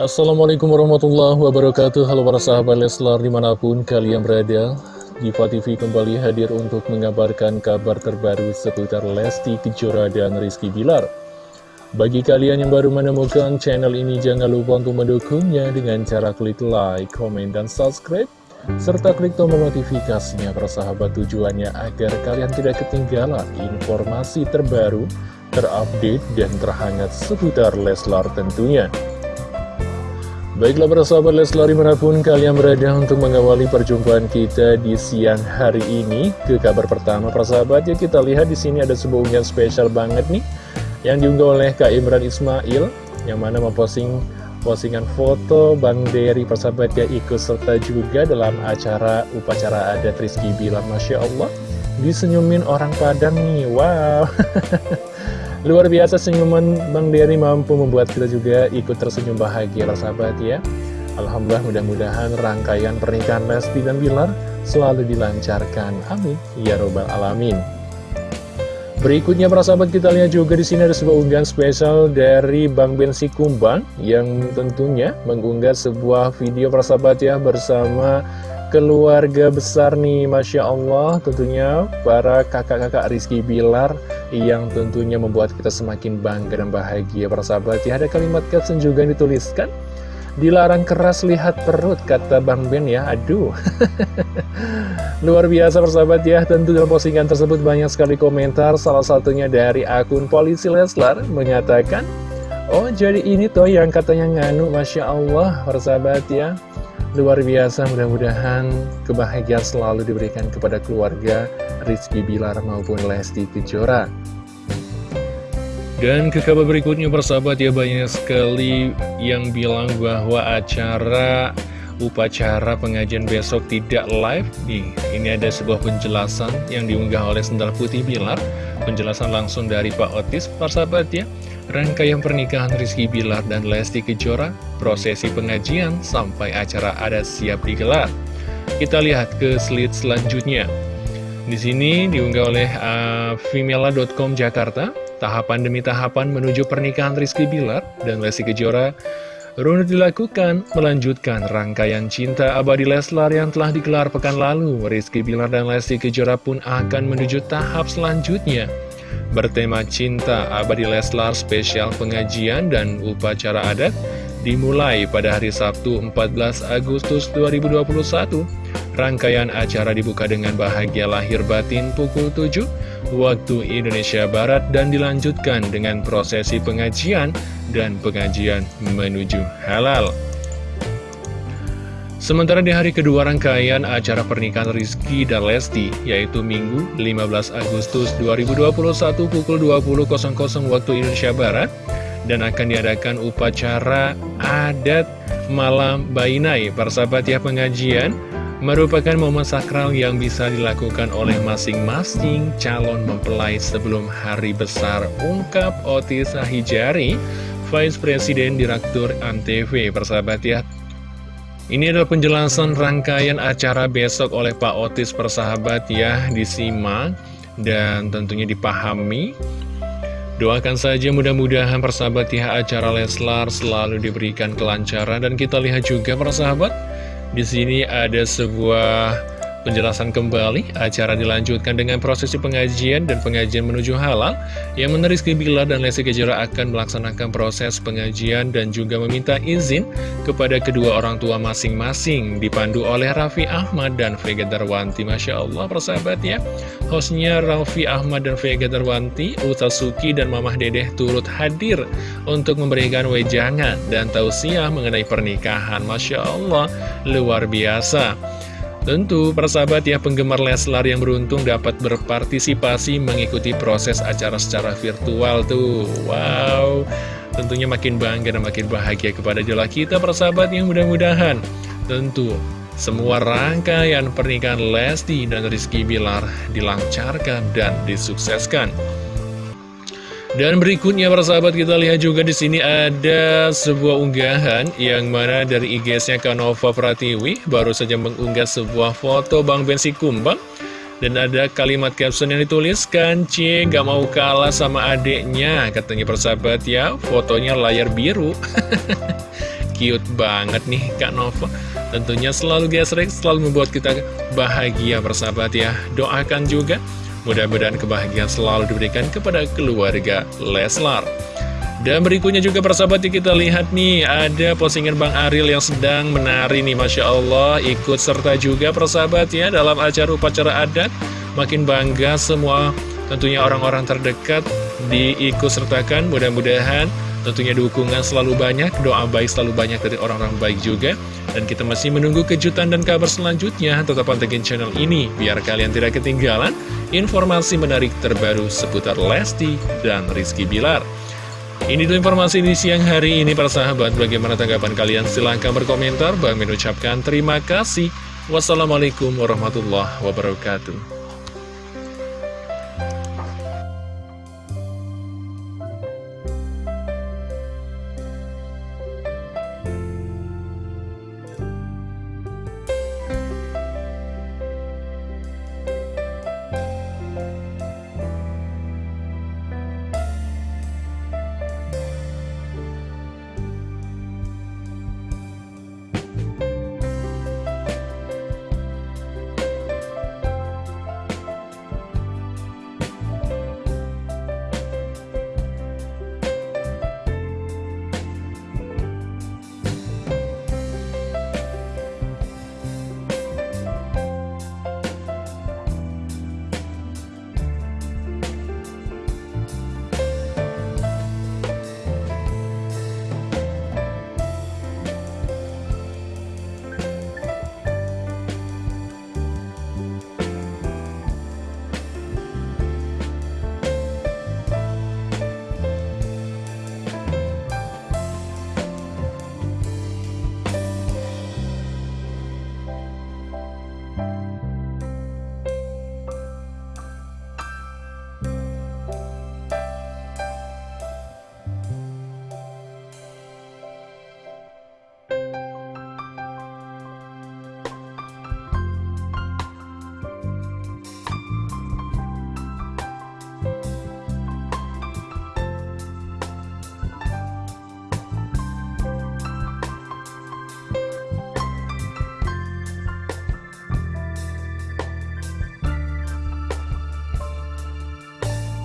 Assalamualaikum warahmatullahi wabarakatuh. Halo para sahabat Leslar di mana pun kalian berada Diva TV kembali hadir untuk mengabarkan kabar terbaru seputar Lesti Kejora dan Rizky Bilar. Bagi kalian yang baru menemukan channel ini jangan lupa untuk mendukungnya dengan cara klik like, komen, dan subscribe serta klik tombol notifikasinya persahabat tujuannya agar kalian tidak ketinggalan informasi terbaru, terupdate, dan terhangat seputar Leslar tentunya. Baiklah para sahabat Leslar di mana pun kalian berada untuk mengawali perjumpaan kita di siang hari ini ke kabar pertama para sahabat ya kita lihat di sini ada sebuah unggahan spesial banget nih yang diunggah oleh Kak Imran Ismail yang mana memposting postingan foto Bang Dery persahabat ya ikut serta juga dalam acara upacara adat Rizky Bilar Masya Allah disenyumin orang Padang nih wow Luar biasa senyuman Bang Dery mampu membuat kita juga ikut tersenyum bahagia sahabat ya Alhamdulillah mudah-mudahan rangkaian pernikahan Lesti dan Bilar selalu dilancarkan. Amin. Ya Robbal Alamin. Berikutnya para sahabat kita lihat juga di sini ada sebuah unggahan spesial dari Bang Bensi Kumbang yang tentunya mengunggah sebuah video para sahabat ya bersama keluarga besar nih Masya Allah tentunya para kakak-kakak Rizky Bilar yang tentunya membuat kita semakin bangga dan bahagia. Persahabat ya ada kalimat caption juga dituliskan. Dilarang keras lihat perut kata Bang Ben ya. Aduh. Luar biasa persahabat ya. Tentu dalam postingan tersebut banyak sekali komentar. Salah satunya dari akun polisi Leslar mengatakan oh jadi ini toh yang katanya nganu Masya Allah persahabat ya Luar biasa mudah-mudahan kebahagiaan selalu diberikan kepada keluarga Rizky Bilar maupun Lesti Kejora. Dan ke kabar berikutnya persahabat ya banyak sekali yang bilang bahwa acara upacara pengajian besok tidak live. Nih ini ada sebuah penjelasan yang diunggah oleh Sendal Putih Bilar. Penjelasan langsung dari Pak Otis persahabat ya Rangkaian pernikahan Rizky Bilar dan Lesti Kejora, prosesi pengajian sampai acara adat siap digelar. Kita lihat ke slide selanjutnya. Di sini diunggah oleh uh, Vimela.com Jakarta, tahapan demi tahapan menuju pernikahan Rizky Bilar dan Lesti Kejora Runut dilakukan melanjutkan rangkaian cinta abadi Leslar yang telah digelar pekan lalu. Rizky Bilar dan Lesti Kejora pun akan menuju tahap selanjutnya bertema Cinta Abadi Leslar spesial pengajian dan upacara adat dimulai pada hari Sabtu 14 Agustus 2021. Rangkaian acara dibuka dengan bahagia lahir batin pukul 7 waktu Indonesia Barat dan dilanjutkan dengan prosesi pengajian dan pengajian menuju halal. Sementara di hari kedua rangkaian acara pernikahan Rizky dan Lesti, yaitu Minggu 15 Agustus 2021 pukul 20.00 waktu Indonesia Barat, dan akan diadakan upacara adat malam Bainai, persahabat ya pengajian, merupakan momen sakral yang bisa dilakukan oleh masing-masing calon mempelai sebelum hari besar, ungkap Otis Sahijari, Vice President Direktur Antv, persahabat ya, ini adalah penjelasan rangkaian acara besok oleh Pak Otis persahabat ya disimak dan tentunya dipahami. Doakan saja mudah-mudahan persahabat ya acara Leslar selalu diberikan kelancaran dan kita lihat juga persahabat di sini ada sebuah Penjelasan kembali, acara dilanjutkan dengan prosesi pengajian dan pengajian menuju halal, yang meneris Bilar dan Lesti Kejora akan melaksanakan proses pengajian dan juga meminta izin kepada kedua orang tua masing-masing, dipandu oleh Raffi Ahmad dan Vega Darwanti. Masya Allah, persahabat ya. Hostnya Raffi Ahmad dan Vega Darwanti, Utasuki dan Mamah Dedeh turut hadir untuk memberikan wejangan dan tausiah mengenai pernikahan. Masya Allah, luar biasa. Tentu, persahabat ya penggemar Leslar yang beruntung dapat berpartisipasi mengikuti proses acara secara virtual tuh. Wow, tentunya makin bangga dan makin bahagia kepada jola kita persahabat yang mudah-mudahan. Tentu, semua rangkaian pernikahan Lesti dan Rizky Bilar dilancarkan dan disukseskan. Dan berikutnya para sahabat kita lihat juga di sini ada sebuah unggahan yang mana dari IG-nya Kanova Pratiwi baru saja mengunggah sebuah foto Bang Bensi Kumbang. Dan ada kalimat caption yang dituliskan C gak mau kalah sama adeknya katanya persahabat ya fotonya layar biru. Cute banget nih Kak Nova. Tentunya selalu gesrek, selalu membuat kita bahagia bersahabat ya. Doakan juga mudah-mudahan kebahagiaan selalu diberikan kepada keluarga Leslar. Dan berikutnya juga persahabat kita lihat nih Ada postingan Bang Aril yang sedang menari nih Masya Allah. Ikut serta juga persahabat ya Dalam acara upacara adat. Makin bangga semua tentunya orang-orang terdekat diikut sertakan. Mudah-mudahan tentunya dukungan selalu banyak Doa baik selalu banyak dari orang-orang baik juga Dan kita masih menunggu kejutan dan kabar selanjutnya Tetap pantengin channel ini Biar kalian tidak ketinggalan informasi menarik terbaru seputar Lesti dan Rizky Bilar ini dulu informasi di siang hari ini para sahabat. Bagaimana tanggapan kalian? Silahkan berkomentar. Bang mengucapkan terima kasih. Wassalamualaikum warahmatullahi wabarakatuh.